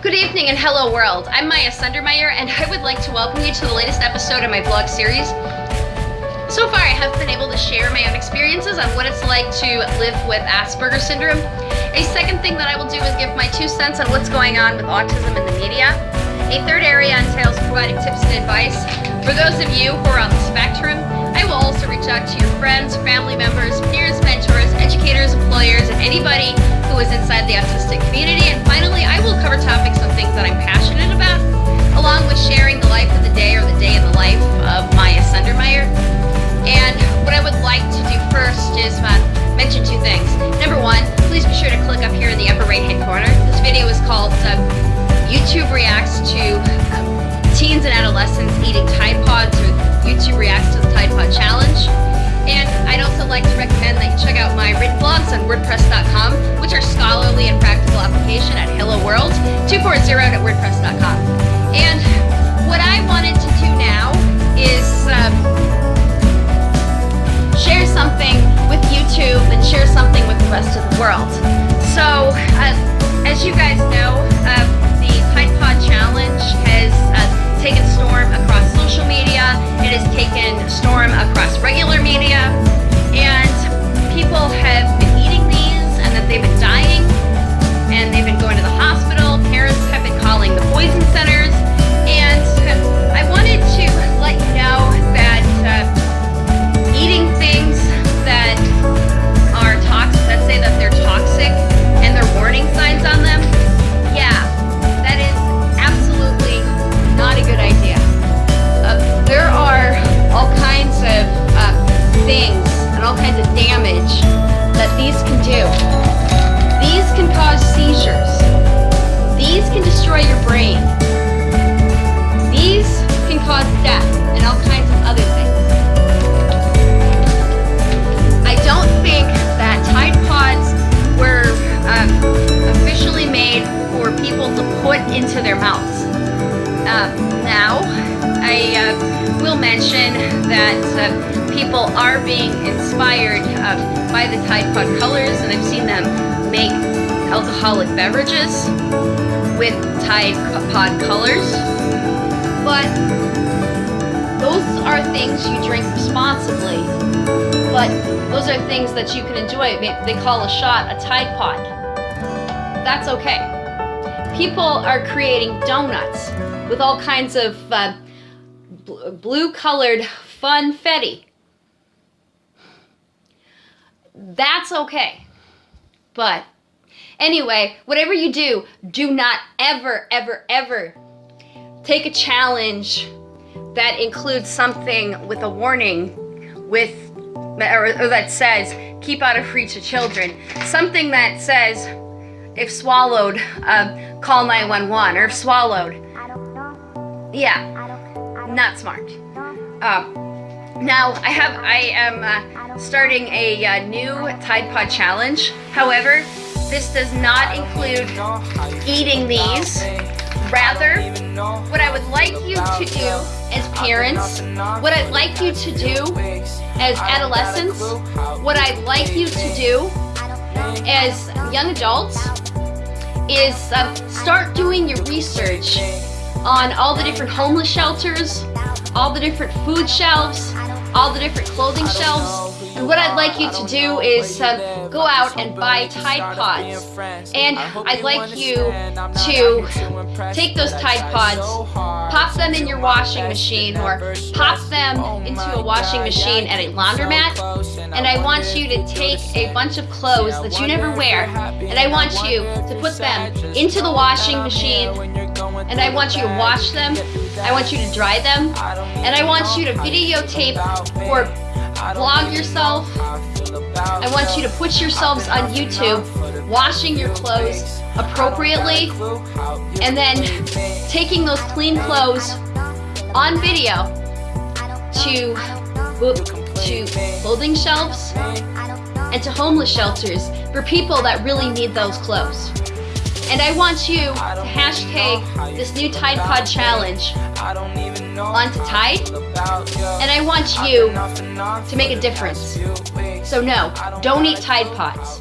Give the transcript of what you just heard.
Good evening and hello world. I'm Maya Sundermeyer and I would like to welcome you to the latest episode of my vlog series. So far I have been able to share my own experiences on what it's like to live with Asperger's syndrome. A second thing that I will do is give my two cents on what's going on with autism in the media. A third area entails providing tips and advice. For those of you who are on the spectrum, I will also reach out to your friends, family members, peers, mentors, educators, employers, and anybody who is inside the autistic community. And finally, I will cover topics that I'm passionate about, along with sharing the life of the day or the day in the life of Maya Sundermeyer. And what I would like to do first is uh, mention two things. Number one, please be sure to click up here in the upper right hand corner. This video is called uh, YouTube Reacts to uh, Teens and Adolescents Eating Tide Pods or YouTube Reacts to the Tide Pod Challenge. And I'd also like to recommend that you check out my written blogs on WordPress.com, application at Hello World 240 at WordPress.com. And what I wanted to do now is um, share something with YouTube and share something with the rest of the world. So, uh, as you guys know, uh, the Tide Pod Challenge has uh, taken storm across social media. It has taken storm across regular media. Will mention that uh, people are being inspired uh, by the Tide Pod colors, and I've seen them make alcoholic beverages with Tide Pod colors. But those are things you drink responsibly. But those are things that you can enjoy. They call a shot a Tide Pod. That's okay. People are creating donuts with all kinds of uh, blue colored funfetti. That's okay. But anyway, whatever you do, do not ever, ever, ever take a challenge that includes something with a warning with or, or that says keep out of reach of children something that says if swallowed uh, call 911 or if swallowed yeah not smart. Um, now I have I am uh, starting a uh, new Tide Pod challenge. However this does not include eating these. Rather what I would like you to do as parents, what I'd like you to do as adolescents, what I'd like you to do as young adults is um, start doing your research on all the different homeless shelters, all the different food shelves, all the different clothing shelves. And what I'd like you to do is uh, go out and buy Tide Pods. And I'd like you to take those Tide Pods, pop them in your washing machine or pop them into a washing machine at a laundromat. And I want you to take a bunch of clothes that you never wear and I want you to put them into the washing machine and I want you to wash them. I want you to dry them. And I want you to videotape or vlog yourself. I want you to put yourselves on YouTube washing your clothes appropriately and then taking those clean clothes on video to, to clothing shelves and to homeless shelters for people that really need those clothes. And I want you to hashtag this new Tide Pod challenge onto Tide. And I want you to make a difference. So no, don't eat Tide Pods.